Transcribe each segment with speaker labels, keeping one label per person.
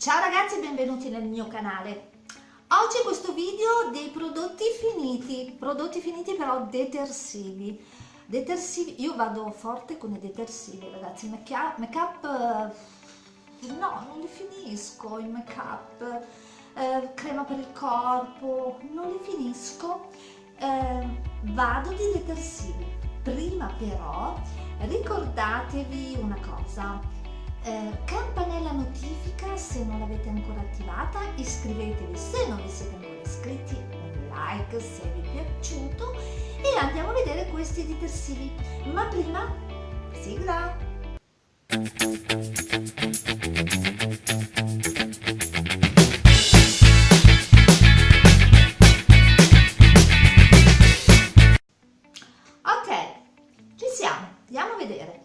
Speaker 1: Ciao ragazzi e benvenuti nel mio canale. Oggi questo video dei prodotti finiti, prodotti finiti però detersivi. Detersivi, io vado forte con i detersivi ragazzi, make make up no, non li finisco, il make up, eh, crema per il corpo, non li finisco, eh, vado di detersivi. Prima però ricordatevi una cosa, eh, campanella notifica se non l'avete ancora attivata, iscrivetevi se non vi siete ancora iscritti, un like se vi è piaciuto e andiamo a vedere questi detersivi. Ma prima, sigla! Ok, ci siamo, andiamo a vedere.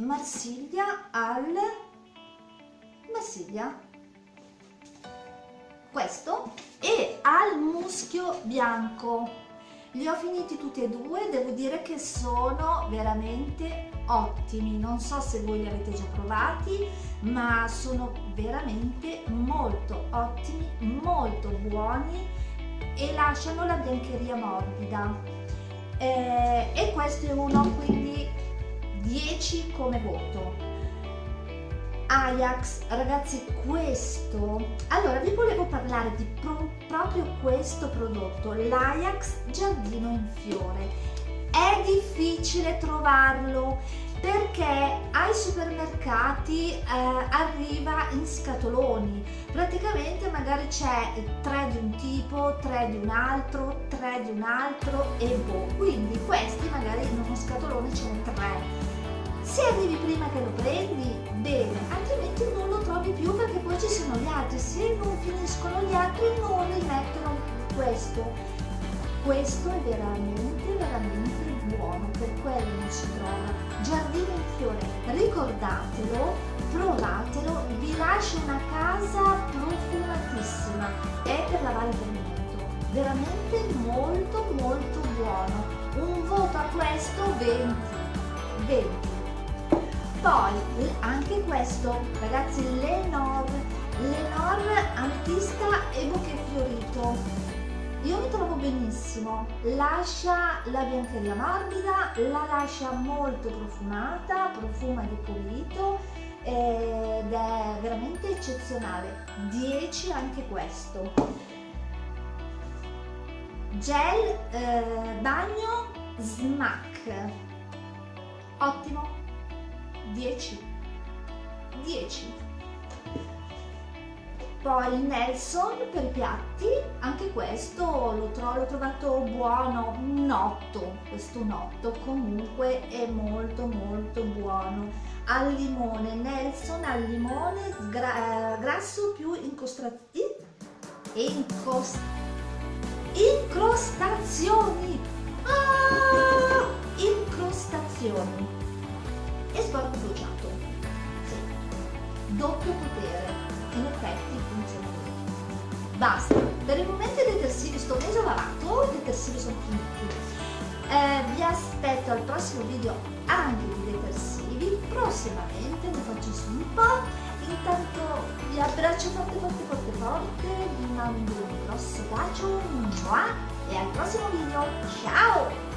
Speaker 1: Marsiglia al Marsiglia. Questo e al muschio bianco. Li ho finiti tutti e due devo dire che sono veramente ottimi. Non so se voi li avete già provati ma sono veramente molto ottimi molto buoni e lasciano la biancheria morbida. Eh, e questo è uno quindi 10 come voto. Ajax ragazzi questo allora vi volevo parlare di pro, proprio questo prodotto l'Ajax giardino in fiore. È difficile trovarlo perché ai supermercati eh, arriva in scatoloni. Praticamente magari c'è tre di un tipo tre di un altro tre di un altro e boh. Quindi questi magari in uno scatolone ce ne tre se arrivi prima che lo prendi bene altrimenti non lo trovi più perché poi ci sono gli altri. Se non finiscono gli altri non rimettono questo questo è veramente veramente buono. Per quello non si trova. Giardino in fiore ricordatelo provatelo. Vi lascio una casa profumatissima. È per lavare il pavimento veramente molto molto buono. Un voto a questo 20 20 poi anche questo ragazzi Lenor Lenor artista e bouquet fiorito io mi trovo benissimo, lascia la biancheria morbida, la lascia molto profumata, profuma di pulito ed è veramente eccezionale. 10 anche questo. Gel eh, bagno smack. Ottimo. 10. 10 poi il Nelson per piatti anche questo l'ho tro trovato buono un 8 questo un 8 comunque è molto molto buono. Al limone Nelson al limone gra eh, grasso più incrostati incrost incrostazioni. Ah! incrostazioni e sporco bruciato sì. doppio potere in effetti funziona così. Basta, per il momento i detersivi sto mese ho lavato, i detersivi sono finiti. Eh, vi aspetto al prossimo video anche di detersivi, prossimamente ne faccio su un po'. Intanto vi abbraccio forte forte forte forte, vi mando un grosso bacio, e al prossimo video, ciao!